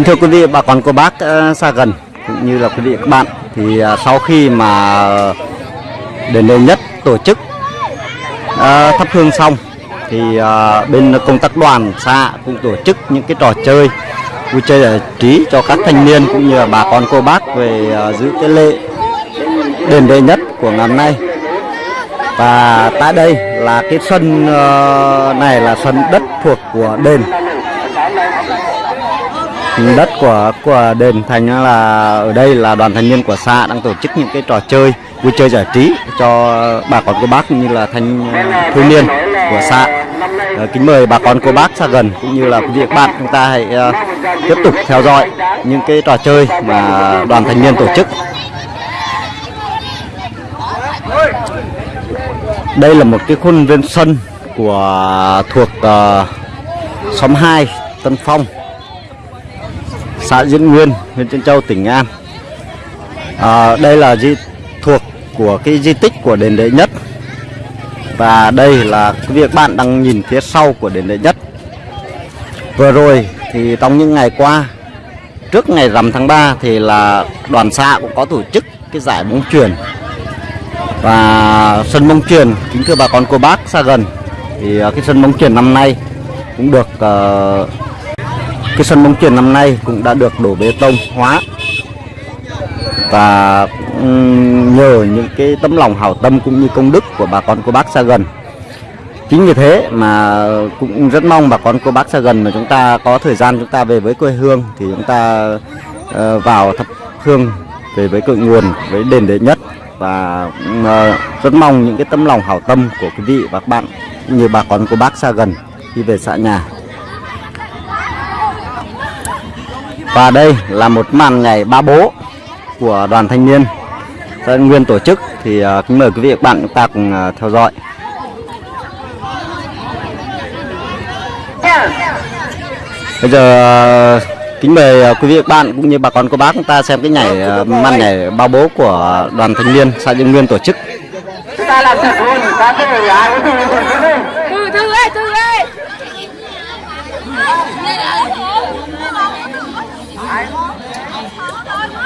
Kính thưa quý vị, bà con cô bác ờ, xa gần cũng như là quý vị các bạn thì ờ, sau khi mà ờ, đền nơi nhất tổ chức thắp hương xong thì bên công tác đoàn xã cũng tổ chức những cái trò chơi vui chơi giải trí cho các thanh niên cũng như là bà con cô bác về giữ cái lễ đền lễ nhất của ngày hôm nay. Và tại đây là cái sân này là sân đất thuộc của đền đất của của đền thành là ở đây là đoàn thanh niên của xã đang tổ chức những cái trò chơi vui chơi giải trí cho bà con cô bác cũng như là thanh uh, thiếu niên của xã. Ờ, kính mời bà con cô bác xa gần cũng như là quý vị các bạn chúng ta hãy ờ, tiếp tục theo dõi những cái trò chơi mà đoàn thanh niên tổ chức. Đây là một cái khuôn viên sân của thuộc uh, xóm 2 Tân Phong xã Diễn Nguyên, huyện Trân Châu, tỉnh Nghệ An. À, đây là di thuộc của cái di tích của đền đệ nhất và đây là cái việc bạn đang nhìn phía sau của đền đệ nhất. Vừa rồi thì trong những ngày qua trước ngày rằm tháng 3 thì là đoàn xã cũng có tổ chức cái giải bóng chuyền và sân bóng chuyền kính thưa bà con cô bác xa gần thì à, cái sân bóng chuyền năm nay cũng được uh, cái sân bóng chuyền năm nay cũng đã được đổ bê tông, hóa. Và nhờ những cái tấm lòng hảo tâm cũng như công đức của bà con cô bác xa gần. Chính vì thế mà cũng rất mong bà con cô bác xa gần mà chúng ta có thời gian chúng ta về với quê hương thì chúng ta ờ, vào thập hương về với cội nguồn, với đền đệ nhất. Và ờ, rất mong những cái tấm lòng hảo tâm của quý vị và các bạn như bà con cô bác xa gần khi về xã nhà. Và đây là một màn nhảy ba bố của đoàn thanh niên xã Nguyên tổ chức thì uh, kính mời quý vị và các bạn chúng ta cùng uh, theo dõi. Bây giờ uh, kính mời quý vị và các bạn cũng như bà con cô bác chúng ta xem cái nhảy màn nhảy ba bố của đoàn thanh niên xã Dương Nguyên tổ chức. chúng ta làm thật luôn ta cứ người ai cũng từ từ từ từ Từ từ ơi, từ ơi.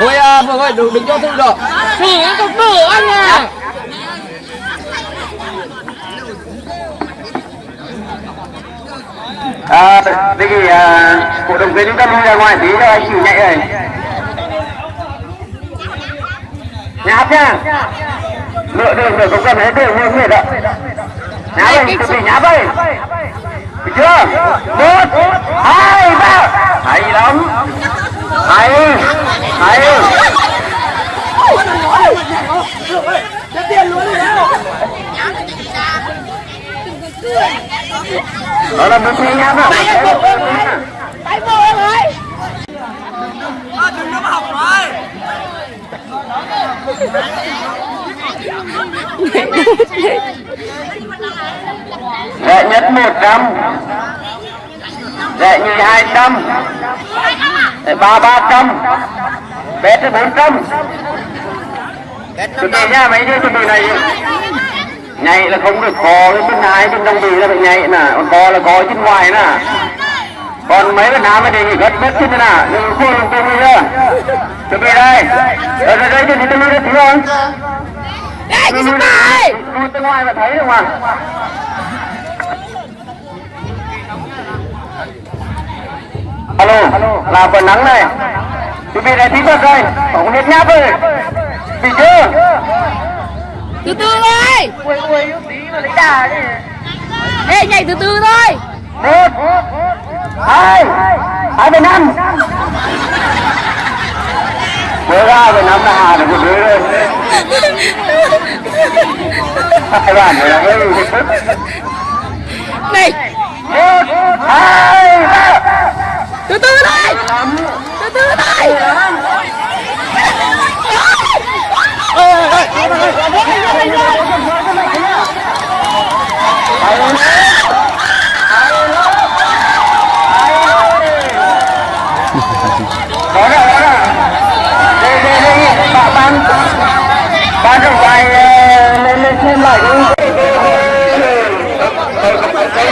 Ôi à, Phương ơi, đừng, đừng cho Thư được. Thử cái cục nửa anh à. à, thế thì à, cổ động viên chúng ta lui ra ngoài tí cho anh chịu nhảy này. Nháp nhá lựa đường được không cần hết đường nguyên huyệt ạ. Nháp ơi chuẩn bị nháp ơi được chưa? Một hai ba. Hay lắm. Hay hay đó là một phi nhá ạ Tay vô em ơi. Rẻ nhất 100 Rẻ nhì 200 Rẻ ba 300 Bé tới 400 Chuẩn bị nha mấy đứa chuẩn bị này Nhảy là không được có cái bên hai bên đồng bì là phải nhảy nè. Còn có là có trên ngoài nè. Còn mấy bên nam mới nghị gất bếp trên nè. Đừng khô đừng tiêu nữa. Chuẩn bị đây. Ở đây đây bị tôi đi thiếu không Đây, chị Sapa ơi. Lui tới ngoài mà thấy được mà. Alo là phần nắng này chuẩn bị này tí thuật đây không hết nháp ơi bị chưa? Từ từ thôi. ui ui tí mà lấy đà đi Ê, nhảy từ từ thôi. một hai hai mươi năm. Mới ra về năm là hà được một đứa rồi. Hai bạn này là hơi Này,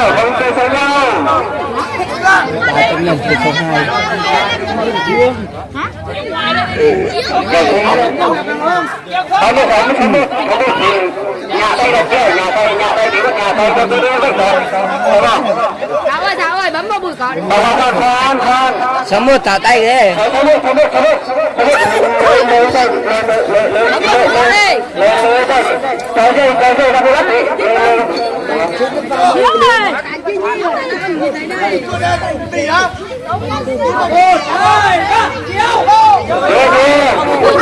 Lào Vòng tay Thái Lào Tấm lòng của số 2 Có một có một có một có một Nhà tay đọc kia, nhà tay, nhà tay, tí nhà tay, tôi đưa được rồi Đúng không? Thảo ơi, Thảo ơi, bấm vào bụi con Con, con, con, con Sớm một tạo tay ghê Sớm một, sớm một, sớm một Sớm một, sớm một Sớm một, sớm một Sớm một, sớm một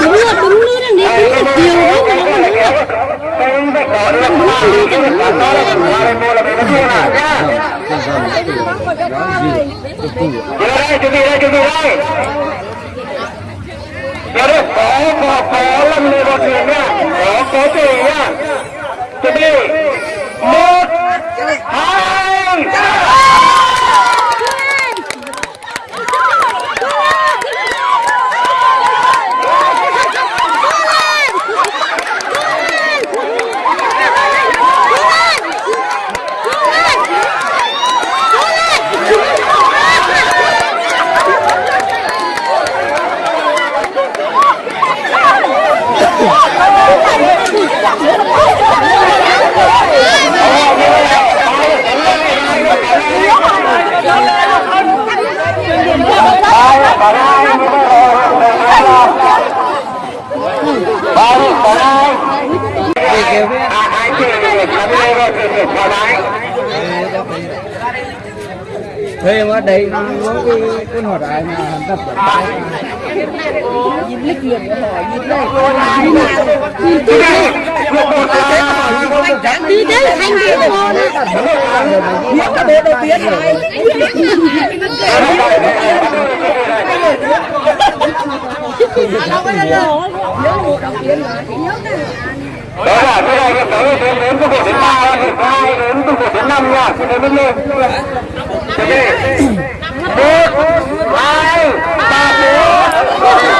đúng là đúng nữa đang đi đúng là chiều đấy mà nó còn chuẩn bị đây chuẩn bị đây giờ đây có có có lâm lên vào thuyền nha có có gì nha thuê mà đây có cái con hột ai mà hắn tập ở bãi nhìn lịch luyện của họ nhìn đây nhìn đây đi đấy anh đi con biết cả bố đầu tiên rồi nhớ một đầu tiên rồi nhớ cái đó là cái này cái tới đến đến từ một đến ba, đến hai đến từ một đến năm nha. Xin đến lên. Chuẩn bị. Một, hai, ba, bốn.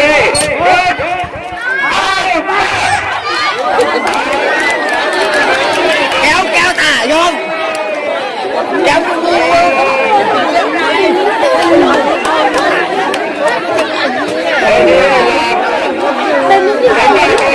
Đây, Thank you.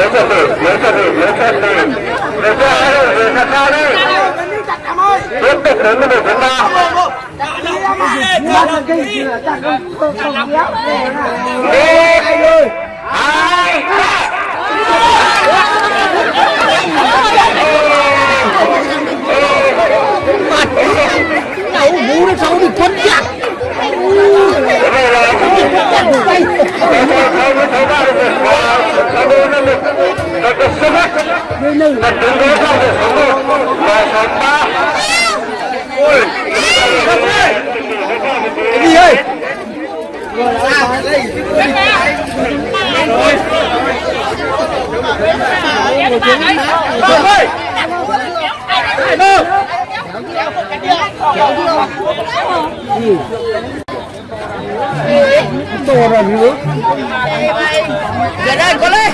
Tiếp tục đến một phần ba một hai ba đậu mũ nó xấu thì quấn chặt đi này là cái này không có thấy ba được không bỏ lỡ những video hấp dẫn Đồ rồi nước. Giờ đây con lên.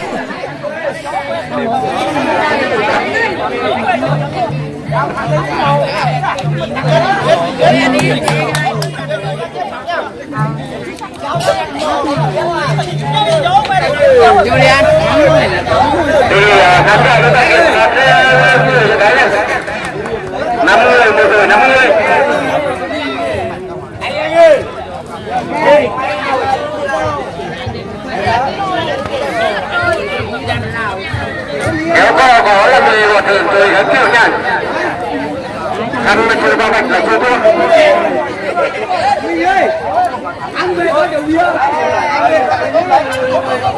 Julian. Julian, hasta luego. Hasta luego. 50 một người 50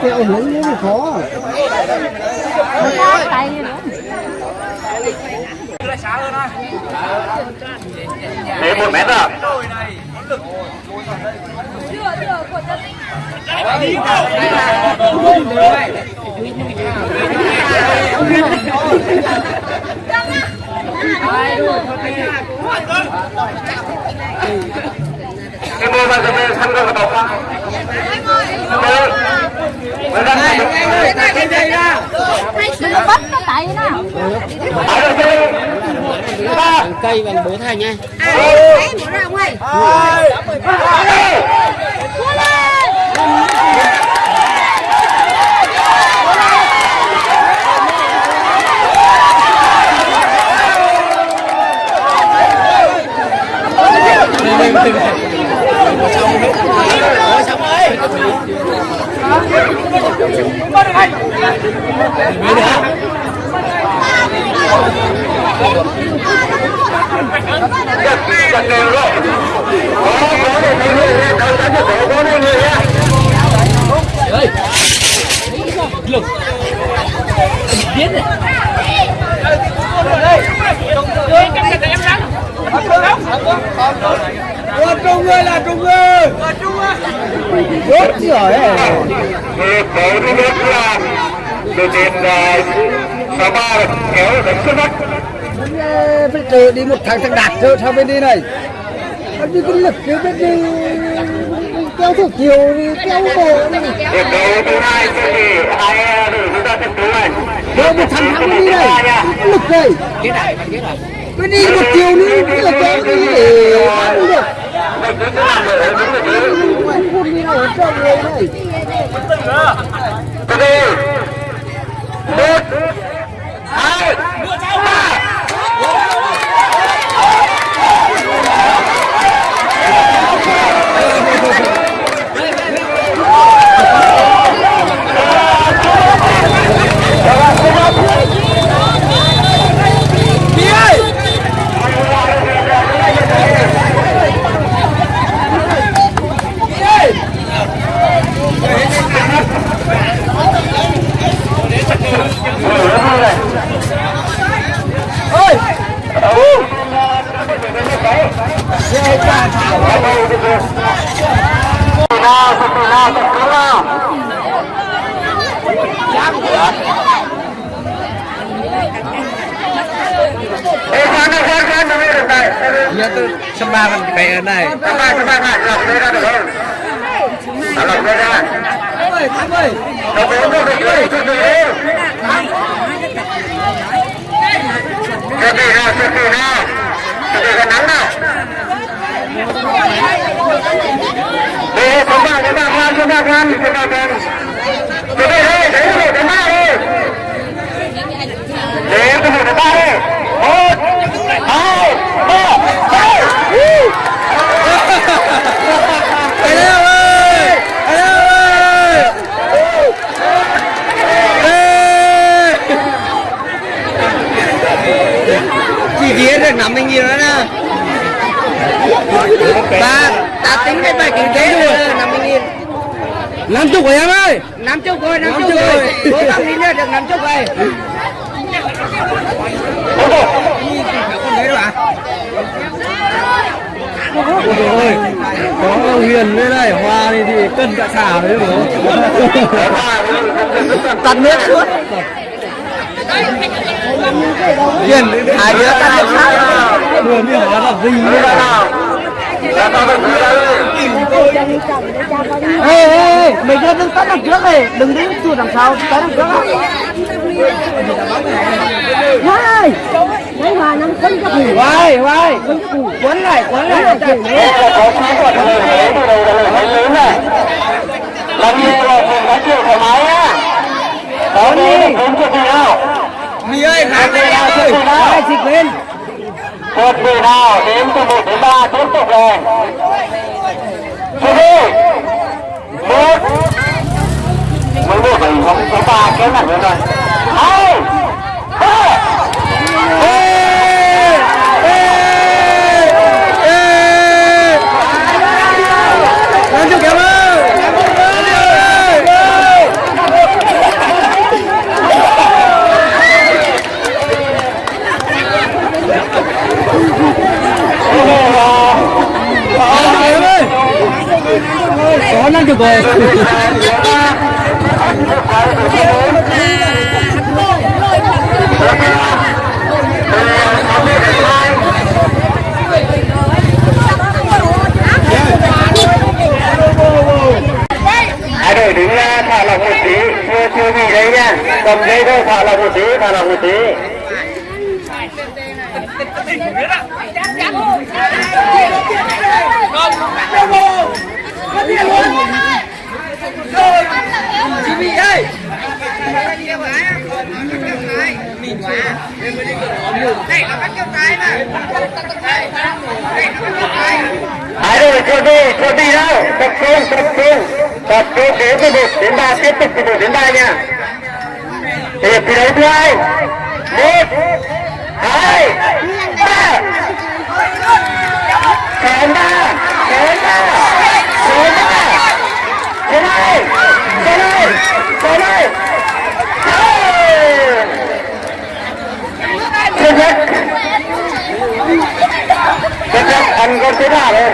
Tên lắm Theo hướng ra Theo hướng mặt à theo hướng như khó Tay nữa. Thế một mét à? Cái mô mà cái mê săn được vào không? Mới đang này. Nó bắt nó tay nó. Ở đây chơi. Ba. Cây bằng bố thầy nha Hai. Cua lên. Chặt đều rồi. Có có để thấy người lên, đâu đã được có có đây người nha. Ủa trung ơi là trung ơi Rốt rồi Thì tổ đi đến là đội tuyển số ba kéo được xuất sắc. Phải chờ đi một thằng thằng đạt thôi sao bên đi này Anh đi cái lực chứ biết đi Kéo theo chiều đi kéo bộ đi Hiệp đấu thứ hai thì hai đội chúng ta trận đấu này. Rồi một thằng thằng đi này Lực này Cái này, cái này cứ đi một chiều nữa Cứ là kéo đi để bắn được Mình cứ làm ở đúng rồi chứ. Anh không đi nào ở trong người này Từ đây. Một. Hai. Ba. Rồi, nào sụp nào sụp nào Ê, khoan khoan khoan khoan nó mới được này Nhớ tôi sân ba mình phải ở này Các bạn các bạn lại lọc đây ra được không? À, lọc đây ra. Thắm ơi, Thắm ơi Nó bốn nó được đấy, được đấy Chuẩn bị nào, chuẩn đấy là một cái ba đi một. Ba hai, ba, hai. Anh em ơi! Anh em ơi! Chỉ kia được 50 nghìn nữa nè Ta, ta tính cái bài kinh tế rồi 50 nghìn Năm chục rồi em ơi! Năm chục rồi, năm chục rồi Cố gắng đi nữa được năm chục rồi Ôi trời ơi, ạ? Ôi có huyền đây này, hoa thì, thì cân cả xả đấy bố Tắt nước suốt Huyền, hai đứa tắt nước xả Huyền thì hóa là gì đấy Ê, ê, ê, mấy đứa đừng tắt đằng trước này, đừng đi chuột đằng sau, tắt đằng trước á này, đấy mà năm cân cho phủ. Vai, vai, quấn lại, quấn lại người người. Làm gì là thường nói chuyện thoải mái nhá. Có đi, không chuyện gì nào. Mì ơi, kháng lên ơi, vai xịt lên Chuẩn bị nào, đếm từ 1 đến 3, tiếp tục rồi. Chuẩn bị. Một. Mới một rồi, không có ba cái này nữa rồi. Hai. Ba. Ê, ê, ê Làm cho kéo ơi Làm cho kéo ơi có Đấy rồi, cô đi, cô đi đâu? Tập trung, tập trung. Tập trung đến 11 đến 3, tiếp tục 11 đến 3 nha. Thì thi đấu thứ hai. 1 2 3 Kém 3, kém 3. Kém 3. Kém 2. Kém 2. Kém 2. Ăn con thế nào rồi?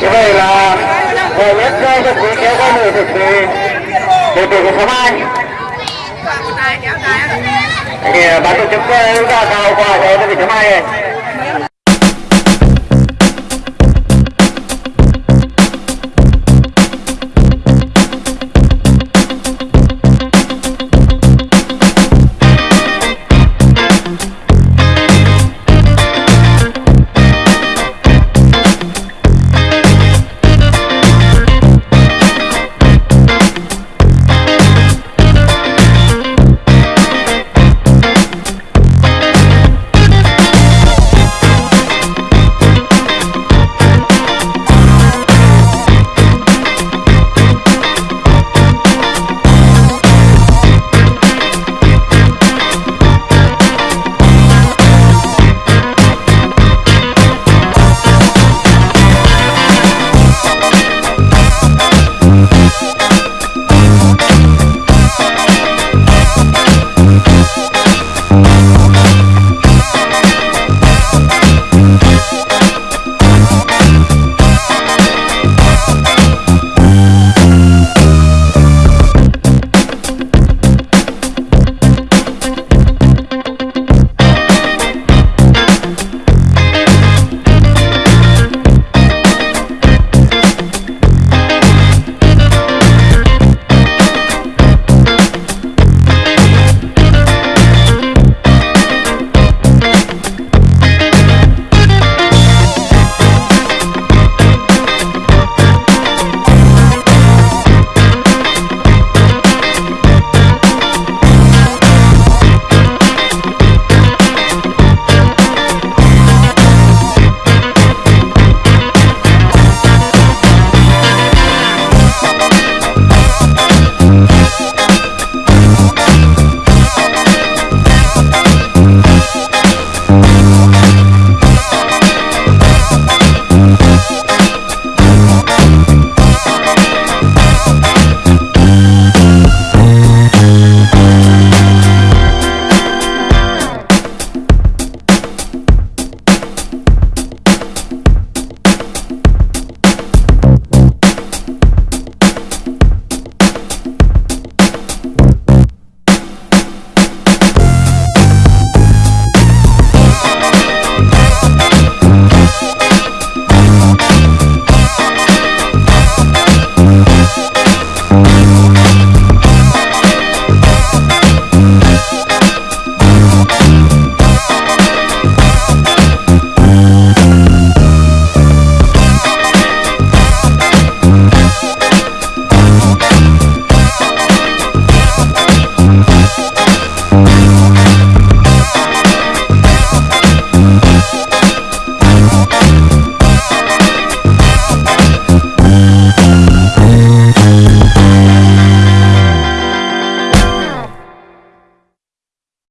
Như vậy là nhất cho thực quý kéo qua người thực thì từ từ của số 2 thì ban tổ chức ra cao qua rồi thì số 2 này